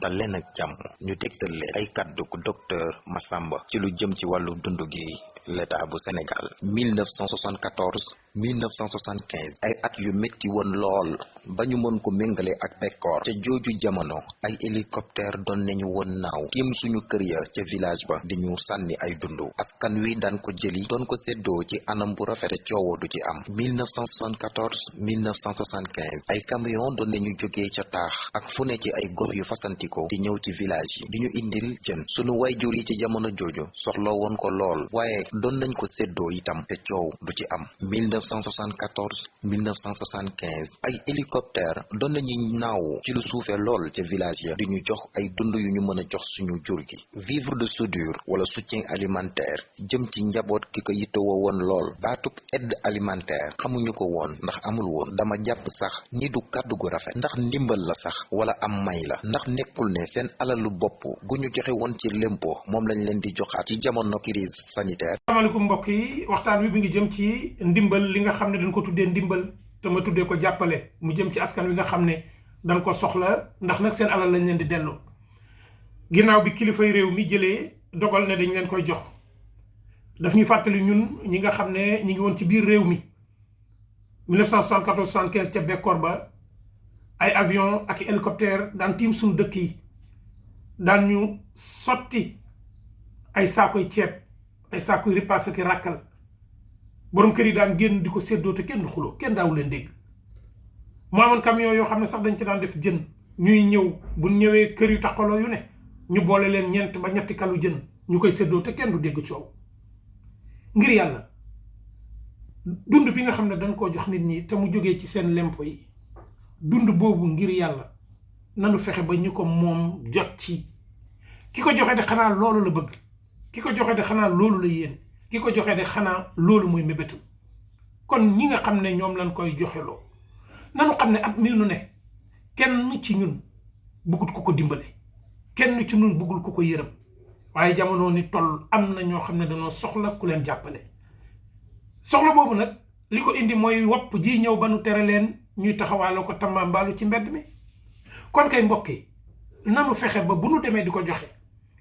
dal leen ak jàmm. Ñu tegtal leen ay kàddu ko docteur Massamba ci lu jëm ci wàllu dund gi l'état bu Sénégal. 1974 1975 ay at yu métti woon lool ba mën ko ak bekkoor te jooju jamono ay hélicoptère doon nañu woon naaw tiim suñu kër ya ca village ba di ñu sànni ay dundu. Askan wi daan ko jëli doon ko séddoo ci anam bu rafete ci am. 1974 1975 ay camion doon nañu jógee ca taax ak fu ne ci ay gox yu fasantikoo di ñëw ci village yi di ñu indil sunu wayjur yi ci jamono jooju soxla woon ko lool waaye doon nañ ko séddoo itam te coow du ci am 1974 1975 ay hélicoptère doon nañu naaw ci lu suufee lool ca village ya. Di ñu jox ay dund yu ñu mën jox suñu jur gi. Vivre de soudure wala soutien alimentaire jëm ci njaboot ki ko yittewoo woon lool. Baatub aide alimentaire xamuñu ko woon ndax amul woon. Dama jàpp sax ni du kàddu gu rafet. Ndax ndimbal la sax wala am may la. Ndax nekkul ne seen alalu bopp gu ñu joxe woon ci lempo moom lañ leen di joxaat ci jamono crise sanitaire. Mbokk yi waxtaan wi bi ngi jëm ci ndimbal li nga xam ne dañ ko tuddee ndimbal te ma tuddee ko jàppale mu jëm ci askan wi nga xam ne dañ ko soxla ndax nag seen alal lañ leen di delloo. Ginnaaw bi kilifay réew mi jëlee dogal ne dañ leen koy jox daf ñu fàttali ñun ñi nga xam ne ñi ngi woon ci biir réew mi. 1974 75 ca bekkoor ba ay avion ak hélicoptère daan tiim suñu dëkk yi daan ñu sotti ay saakoy ceeb ay saakoy ripaas ak ràkkal borom kër yi daan génn di ko séddoo te kenn du xuloo kenn daawu leen dégg. Mu amoon camion yoo xam ne sax dañ ci daan def jën. Ñuy ñëw bu ñëwee kër yu yu ne ñu boole leen ñeent ba ñetti kalu jën ñu séddoo te kenn du dégg coow. Ngir yàlla dund bi nga xam ne dañ koo jox nit ñi te mu jógee ci seen lempo yi dund boobu ngir yàlla nanu fexe ba ñu ko moom jot ci. Ki ko joxe de xanaa loolu la bëgg. Ki ko joxe de xanaa loolu la ki ko joxe de xanaa loolu mooy mébétam kon ñi nga xam ne ñoom lañ koy joxeloo nanu xam ne at mi nu ne kenn ci ñun bëggut ku ko dimbale kenn ci ñun bëggul ku ko yërëm. Waaye jamono ni toll am na ñoo xam ne dañoo soxla ku leen jàppale. Soxla boobu nag li ko indi mooy wopp ji ñëw ba nu tere leen ñuy taxawaaloo ko tamambaalu ci mbedd mi. Kon kay mbokk nanu fexe ba bu nu demee di ko joxe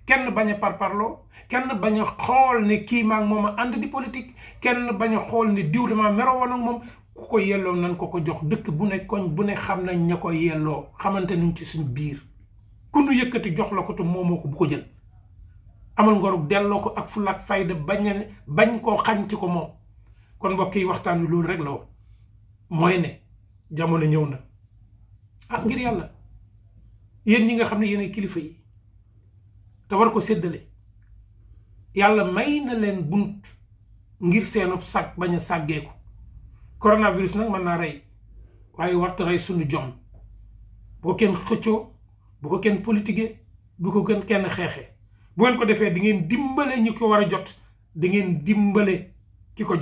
kenn bañ a parparloo kenn bañ a xool ne kii maag moom a di politique kenn bañ a xool ne diw dama meroo woon ak moom. Ku ko nan ko ko jox dëkk bu ne koñ bu ne xam nañ ña ko yelloo ci suñ biir. Ku nu yëkkati jox la ko te moomoo ko bu ko jël. Amal ngorug delloo ko ak fulla ak fayda bañ bañ koo xañ ci ko moom. Kon mbokk yi waxtaan rek la mooy ne jamono na. Ah ngir yàlla. Yéen ñi nga xam ne yéen kilifa yi te war ko séddale. Yàlla may na leen bunt ngir seenub sag bañ a sàggeeku. Coronavirus nag mën naa rey waaye warta rey suñu jom. Bu ko kenn xëccoo bu ko kenn politiqué bu ko gën kenn xeexee bu ngeen ko defee di ngeen dimbale ñi ko war jot di ngeen dimbale ki ko